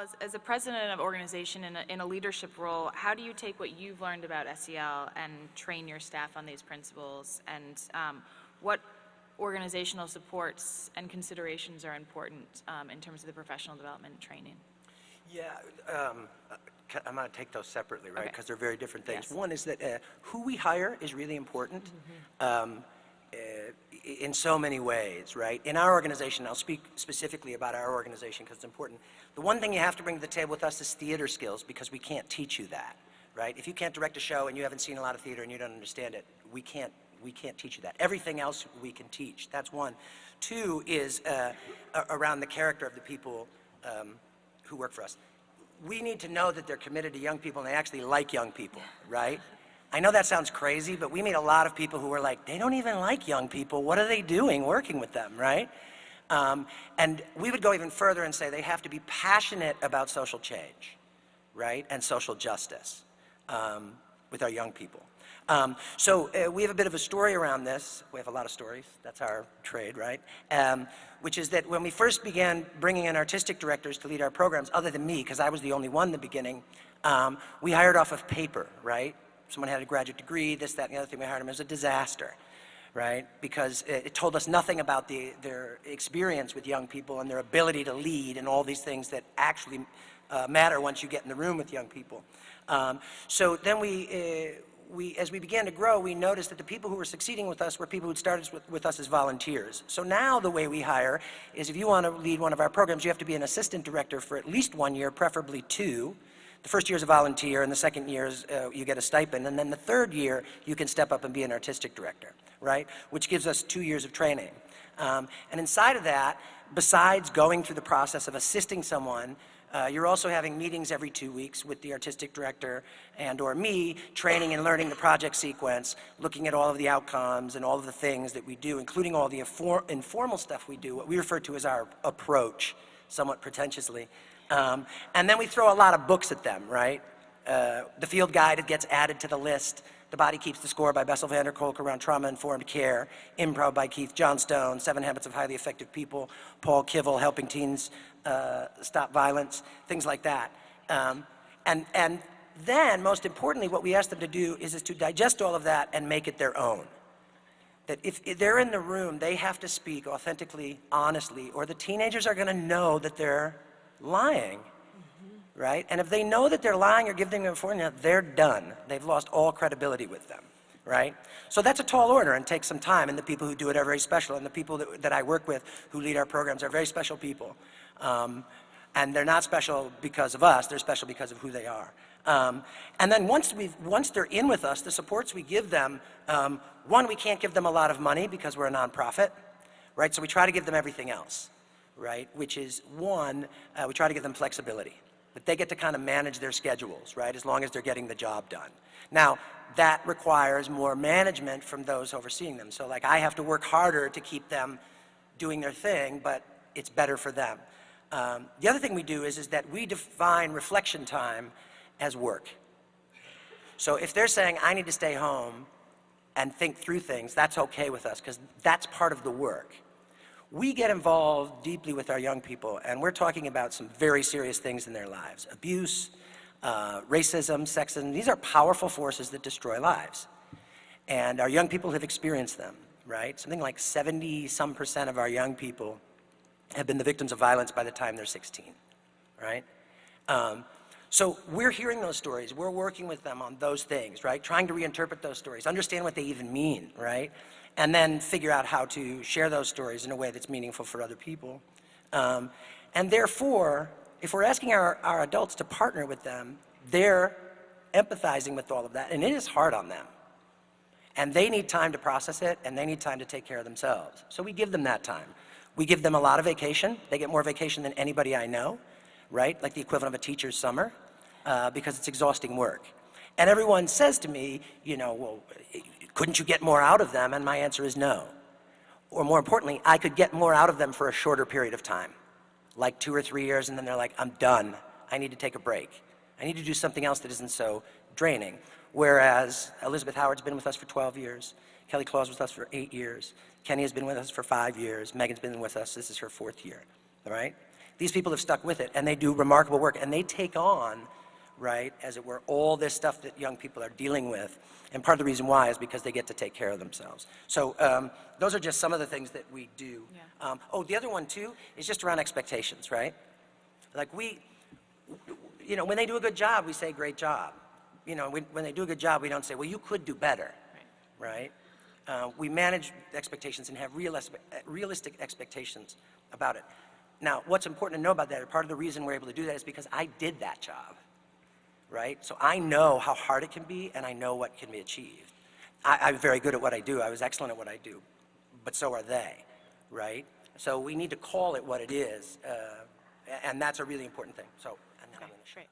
As, as a president of organization in a, in a leadership role, how do you take what you've learned about SEL and train your staff on these principles? And um, what organizational supports and considerations are important um, in terms of the professional development training? Yeah, um, I'm going to take those separately, right? Okay. Because they're very different things. Yes. One is that uh, who we hire is really important um, uh, in so many ways, right? In our organization, I'll speak specifically about our organization because it's important. The one thing you have to bring to the table with us is theater skills because we can't teach you that, right? If you can't direct a show and you haven't seen a lot of theater and you don't understand it, we can't, we can't teach you that. Everything else we can teach. That's one. Two is uh, around the character of the people um, who work for us. We need to know that they're committed to young people and they actually like young people, right? I know that sounds crazy, but we meet a lot of people who are like, they don't even like young people. What are they doing working with them, right? Um, and we would go even further and say they have to be passionate about social change, right? And social justice um, with our young people. Um, so uh, we have a bit of a story around this. We have a lot of stories. That's our trade, right? Um, which is that when we first began bringing in artistic directors to lead our programs, other than me, because I was the only one in the beginning, um, we hired off of paper, right? Someone had a graduate degree, this, that, and the other thing. We hired them. It was a disaster, right? Because it, it told us nothing about the, their experience with young people and their ability to lead and all these things that actually uh, matter once you get in the room with young people. Um, so then we, uh, we, as we began to grow, we noticed that the people who were succeeding with us were people who started with, with us as volunteers. So now the way we hire is if you want to lead one of our programs, you have to be an assistant director for at least one year, preferably two. The first year is a volunteer, and the second year is uh, you get a stipend, and then the third year you can step up and be an artistic director, right? Which gives us two years of training. Um, and inside of that, besides going through the process of assisting someone, uh, you're also having meetings every two weeks with the artistic director and or me, training and learning the project sequence, looking at all of the outcomes and all of the things that we do, including all the infor informal stuff we do, what we refer to as our approach, somewhat pretentiously. Um, and then we throw a lot of books at them, right? Uh, the field guide gets added to the list. The Body Keeps the Score by Bessel van der Kolk around trauma-informed care. Improv by Keith Johnstone. Seven Habits of Highly Effective People. Paul Kivel, Helping Teens uh, Stop Violence. Things like that. Um, and, and then, most importantly, what we ask them to do is, is to digest all of that and make it their own. That if, if they're in the room, they have to speak authentically, honestly, or the teenagers are going to know that they're lying right? And if they know that they're lying or giving them formula, they're done. They've lost all credibility with them, right? So that's a tall order and takes some time, and the people who do it are very special, and the people that, that I work with who lead our programs are very special people. Um, and they're not special because of us, they're special because of who they are. Um, and then once, we once they're in with us, the supports we give them, um, one, we can't give them a lot of money because we're a nonprofit, right? So we try to give them everything else, right? Which is, one, uh, we try to give them flexibility that they get to kind of manage their schedules, right, as long as they're getting the job done. Now, that requires more management from those overseeing them. So like I have to work harder to keep them doing their thing, but it's better for them. Um, the other thing we do is, is that we define reflection time as work. So if they're saying, I need to stay home and think through things, that's okay with us, because that's part of the work we get involved deeply with our young people, and we're talking about some very serious things in their lives. Abuse, uh, racism, sexism, these are powerful forces that destroy lives. And our young people have experienced them, right? Something like 70 some percent of our young people have been the victims of violence by the time they're 16, right? Um, so we're hearing those stories, we're working with them on those things, right? Trying to reinterpret those stories, understand what they even mean, right? And then figure out how to share those stories in a way that's meaningful for other people. Um, and therefore, if we're asking our, our adults to partner with them, they're empathizing with all of that, and it is hard on them. And they need time to process it, and they need time to take care of themselves. So we give them that time. We give them a lot of vacation. They get more vacation than anybody I know, right? Like the equivalent of a teacher's summer, uh, because it's exhausting work. And everyone says to me, you know, well, couldn't you get more out of them? And my answer is no. Or more importantly, I could get more out of them for a shorter period of time, like two or three years, and then they're like, I'm done. I need to take a break. I need to do something else that isn't so draining. Whereas Elizabeth Howard's been with us for 12 years, Kelly Claus was with us for eight years, Kenny has been with us for five years, Megan's been with us, this is her fourth year, all right? these people have stuck with it, and they do remarkable work, and they take on, right, as it were, all this stuff that young people are dealing with. And part of the reason why is because they get to take care of themselves. So um, those are just some of the things that we do. Yeah. Um, oh, the other one too is just around expectations, right? Like we, you know, when they do a good job, we say, great job. You know, when, when they do a good job, we don't say, well, you could do better, right? Uh, we manage expectations and have realistic, realistic expectations about it. Now, what's important to know about that, part of the reason we're able to do that is because I did that job, right? So I know how hard it can be, and I know what can be achieved. I, I'm very good at what I do. I was excellent at what I do, but so are they, right? So we need to call it what it is, uh, and that's a really important thing. So, and then I'm gonna- great.